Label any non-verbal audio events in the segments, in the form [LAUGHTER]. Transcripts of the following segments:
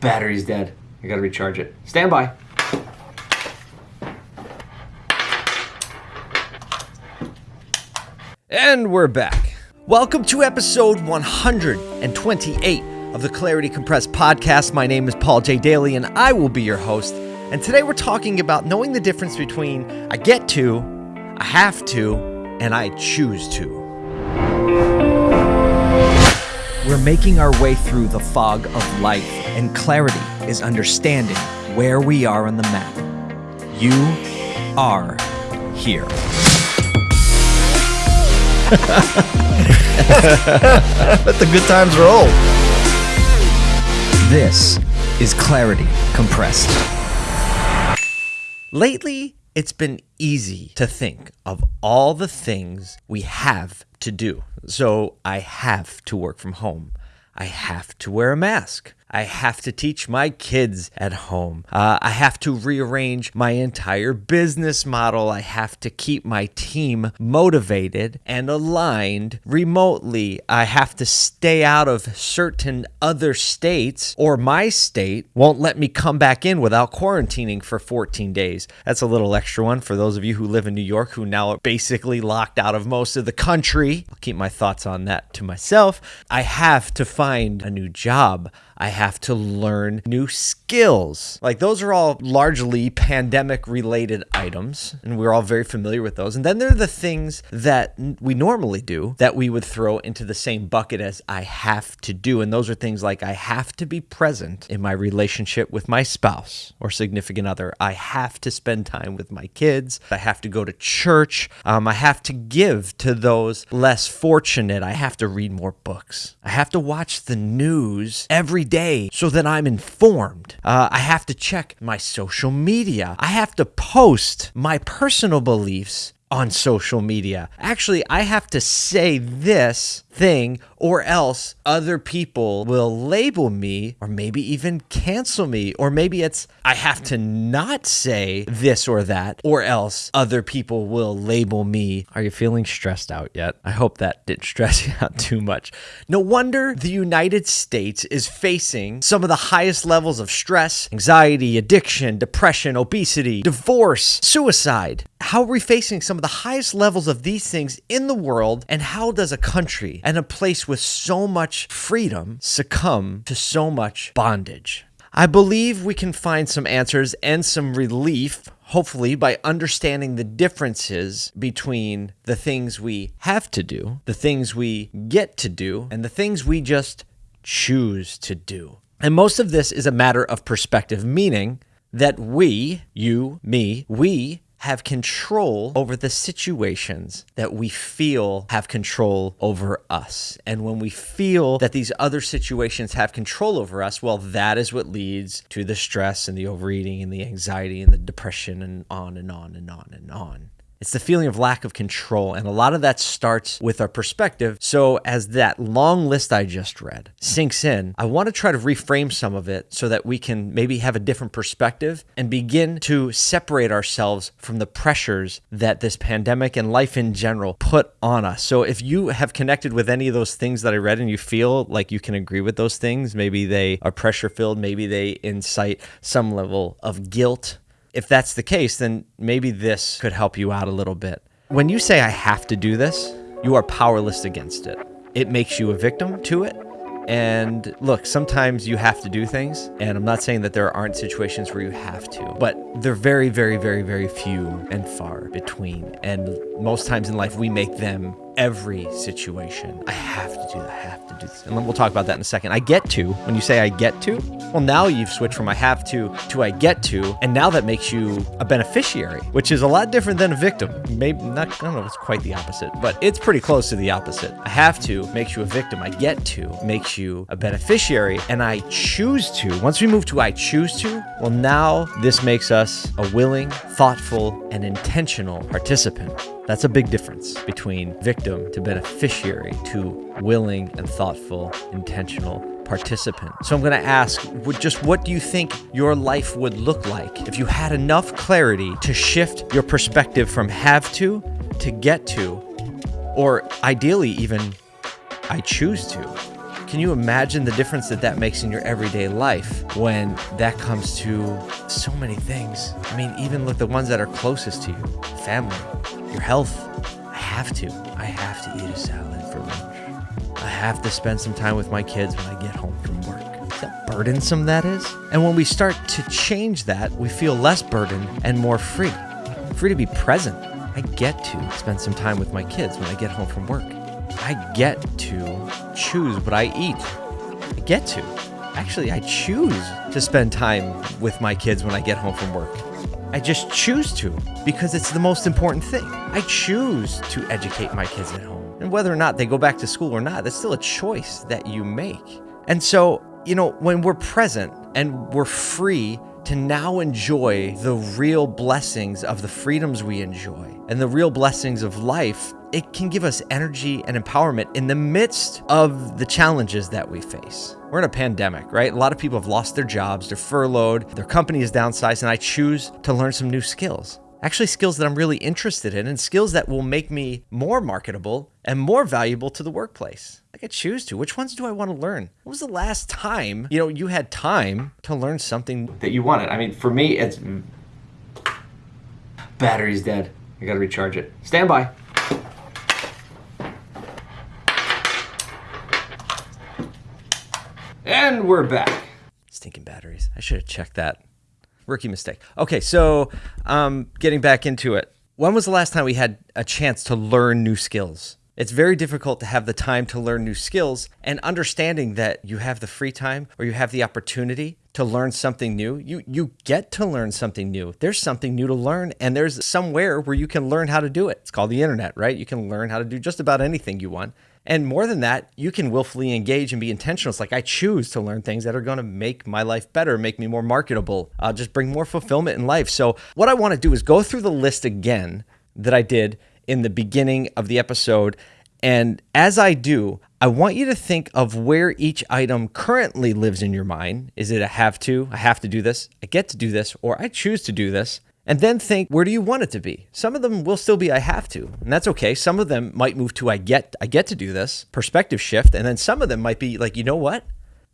Battery's dead. I gotta recharge it. Stand by. And we're back. Welcome to episode 128 of the Clarity Compressed podcast. My name is Paul J. Daly, and I will be your host. And today we're talking about knowing the difference between I get to, I have to, and I choose to. We're making our way through the fog of life, and clarity is understanding where we are on the map. You are here. Let the good times roll. This is Clarity Compressed. Lately, it's been easy to think of all the things we have to do. So I have to work from home. I have to wear a mask. I have to teach my kids at home. Uh, I have to rearrange my entire business model. I have to keep my team motivated and aligned remotely. I have to stay out of certain other states, or my state won't let me come back in without quarantining for 14 days. That's a little extra one for those of you who live in New York who now are basically locked out of most of the country. I'll keep my thoughts on that to myself. I have to find a new job. I have to learn new skills. Like those are all largely pandemic related items, and we're all very familiar with those. And then there are the things that we normally do that we would throw into the same bucket as I have to do. And those are things like I have to be present in my relationship with my spouse or significant other. I have to spend time with my kids. I have to go to church. Um, I have to give to those less fortunate. I have to read more books. I have to watch the news every day so that I'm informed. Uh, I have to check my social media. I have to post my personal beliefs on social media. Actually, I have to say this thing or else other people will label me or maybe even cancel me or maybe it's I have to not say this or that or else other people will label me. Are you feeling stressed out yet? I hope that didn't [LAUGHS] stress you out too much. No wonder the United States is facing some of the highest levels of stress, anxiety, addiction, depression, obesity, divorce, suicide. How are we facing some of the highest levels of these things in the world and how does a country and a place with so much freedom succumb to so much bondage? I believe we can find some answers and some relief, hopefully, by understanding the differences between the things we have to do, the things we get to do, and the things we just choose to do. And most of this is a matter of perspective, meaning that we, you, me, we have control over the situations that we feel have control over us. And when we feel that these other situations have control over us, well, that is what leads to the stress and the overeating and the anxiety and the depression and on and on and on and on. It's the feeling of lack of control. And a lot of that starts with our perspective. So, as that long list I just read sinks in, I want to try to reframe some of it so that we can maybe have a different perspective and begin to separate ourselves from the pressures that this pandemic and life in general put on us. So, if you have connected with any of those things that I read and you feel like you can agree with those things, maybe they are pressure filled, maybe they incite some level of guilt if that's the case, then maybe this could help you out a little bit. When you say, I have to do this, you are powerless against it. It makes you a victim to it. And look, sometimes you have to do things. And I'm not saying that there aren't situations where you have to, but they're very, very, very, very few and far between. And most times in life, we make them every situation. I have to do that. I have to do this. And we'll talk about that in a second. I get to, when you say I get to, well, now you've switched from I have to to I get to. And now that makes you a beneficiary, which is a lot different than a victim. Maybe not, I don't know if it's quite the opposite, but it's pretty close to the opposite. I have to makes you a victim. I get to makes you a beneficiary. And I choose to, once we move to I choose to, well, now this makes us a willing, thoughtful, and intentional participant. That's a big difference between victim to beneficiary to willing and thoughtful, intentional participant. So I'm going to ask just what do you think your life would look like if you had enough clarity to shift your perspective from have to to get to, or ideally even I choose to? Can you imagine the difference that that makes in your everyday life when that comes to so many things? I mean, even look the ones that are closest to you family, your health. I have to. I have to eat a salad for lunch. I have to spend some time with my kids when I get home from work. See how burdensome that is? And when we start to change that, we feel less burdened and more free. Free to be present. I get to spend some time with my kids when I get home from work. I get to choose what I eat. I get to. Actually, I choose to spend time with my kids when I get home from work. I just choose to because it's the most important thing. I choose to educate my kids at home. And whether or not they go back to school or not, that's still a choice that you make. And so, you know, when we're present and we're free to now enjoy the real blessings of the freedoms we enjoy and the real blessings of life, it can give us energy and empowerment in the midst of the challenges that we face. We're in a pandemic, right? A lot of people have lost their jobs, they're furloughed, their company is downsized, and I choose to learn some new skills. Actually, skills that I'm really interested in and skills that will make me more marketable and more valuable to the workplace. I choose to. Which ones do I want to learn? When was the last time, you know, you had time to learn something that you wanted? I mean, for me, it's battery's dead. I got to recharge it. Stand by. And we're back. Stinking batteries. I should have checked that. Rookie mistake. Okay, so um, getting back into it. When was the last time we had a chance to learn new skills? It's very difficult to have the time to learn new skills and understanding that you have the free time or you have the opportunity to learn something new. You you get to learn something new. There's something new to learn and there's somewhere where you can learn how to do it. It's called the internet, right? You can learn how to do just about anything you want. And more than that, you can willfully engage and be intentional. It's like I choose to learn things that are going to make my life better, make me more marketable, uh, just bring more fulfillment in life. So, what I want to do is go through the list again that I did in the beginning of the episode. And as I do, I want you to think of where each item currently lives in your mind. Is it a have to? I have to do this. I get to do this, or I choose to do this and then think where do you want it to be some of them will still be i have to and that's okay some of them might move to i get i get to do this perspective shift and then some of them might be like you know what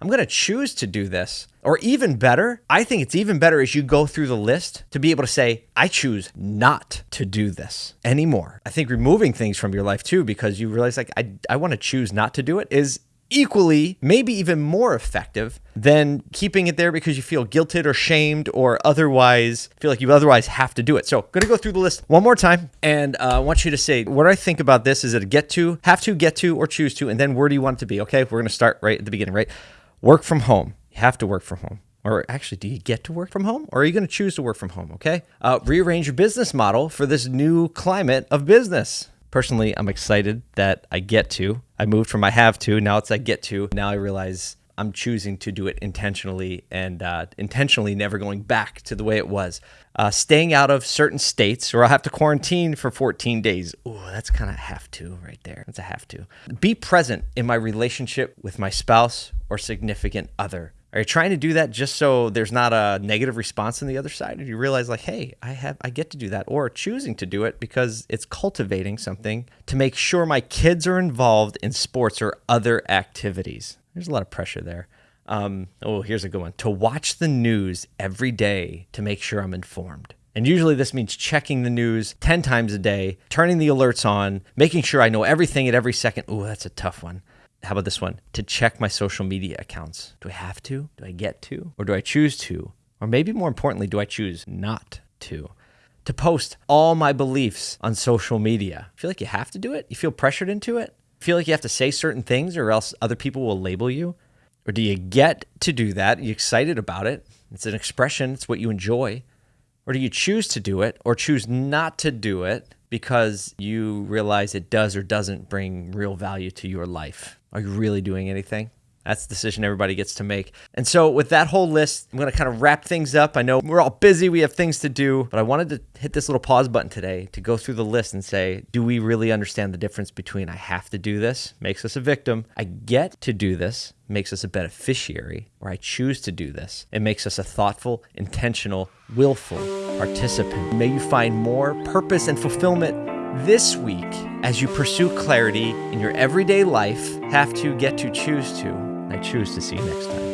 i'm going to choose to do this or even better i think it's even better as you go through the list to be able to say i choose not to do this anymore i think removing things from your life too because you realize like i, I want to choose not to do it is equally, maybe even more effective than keeping it there because you feel guilted or shamed or otherwise feel like you otherwise have to do it. So, I'm to go through the list one more time, and uh, I want you to say what I think about this. Is it a get to, have to, get to, or choose to, and then where do you want it to be? Okay, we're going to start right at the beginning. Right, work from home. You have to work from home. Or actually, do you get to work from home or are you going to choose to work from home? Okay. Uh, rearrange your business model for this new climate of business. Personally, I'm excited that I get to. I moved from I have to, now it's I get to. Now I realize I'm choosing to do it intentionally and uh, intentionally never going back to the way it was. Uh, staying out of certain states, or I'll have to quarantine for 14 days. Ooh, that's kind of have to right there. That's a have to. Be present in my relationship with my spouse or significant other. Are you trying to do that just so there's not a negative response on the other side? Or you realize like, hey, I have I get to do that, or choosing to do it because it's cultivating something to make sure my kids are involved in sports or other activities. There's a lot of pressure there. Um, oh, here's a good one. To watch the news every day to make sure I'm informed. And usually this means checking the news 10 times a day, turning the alerts on, making sure I know everything at every second. Ooh, that's a tough one how about this one? To check my social media accounts. Do I have to? Do I get to? Or do I choose to? Or maybe more importantly, do I choose not to? To post all my beliefs on social media. Feel like you have to do it? You feel pressured into it? Feel like you have to say certain things or else other people will label you? Or do you get to do that? Are you excited about it? It's an expression, it's what you enjoy. Or do you choose to do it or choose not to do it because you realize it does or doesn't bring real value to your life? Are you really doing anything? That's the decision everybody gets to make. And so, with that whole list, I'm going to kind of wrap things up. I know we're all busy, we have things to do, but I wanted to hit this little pause button today to go through the list and say, do we really understand the difference between I have to do this, makes us a victim, I get to do this, makes us a beneficiary, or I choose to do this, it makes us a thoughtful, intentional, willful participant. May you find more purpose and fulfillment this week, as you pursue clarity in your everyday life, have to get to choose to I choose to see you next time.